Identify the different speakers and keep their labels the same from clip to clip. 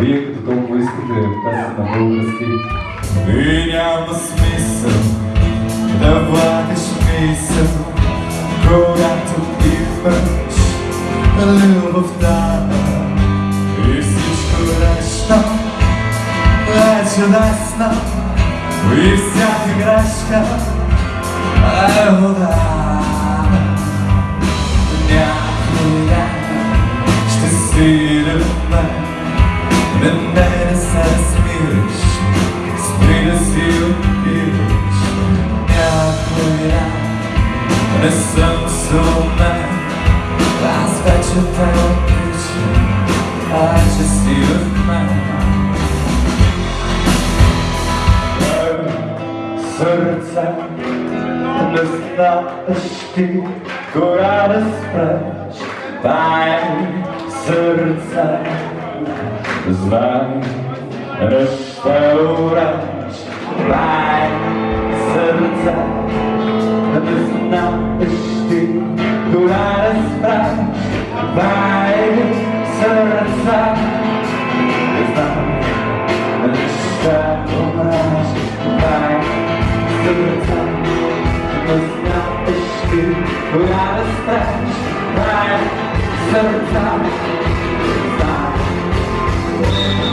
Speaker 1: Като толкова искате песен на български.
Speaker 2: И няма смисъл да влагаш мисъл, когато имаш любовта и всичко нещо е чудесно и всяка грешка е вода. inside spirit Spirit is still spirit I pull it out And the sun's so mad I just still mine Serce Dostateś ty Góra rozprać Baj Serce уреш, дай сърце, не знаеш ти кога да спреш, дай сърце, не знай, не ще умреш, дай сърце, не знаеш ти кога да спреш, дай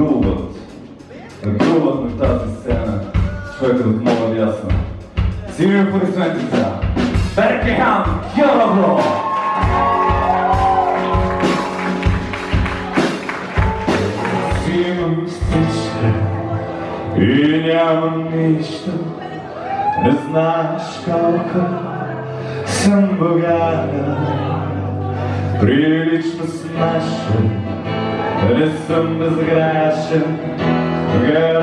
Speaker 1: груват. Груват на тази сцена. Човекът от моя дясна. Силни аплодисменти за Беркехан Йоровло!
Speaker 2: Имам всичко и нямам нищо. Не знаеш колко съм богата. Прилично смешен, не съм безгрешен. Герой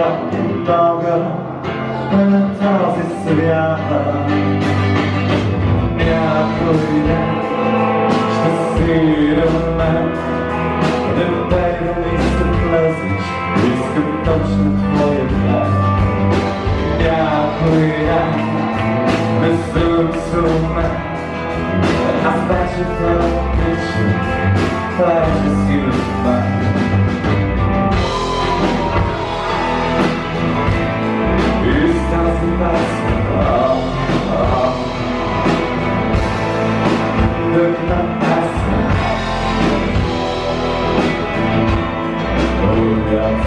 Speaker 2: много на този свят. Някой ден ще си до мен. Не дай да ми се влезеш, искам точно твоя глед. Някой ден touches you. by It doesn't pass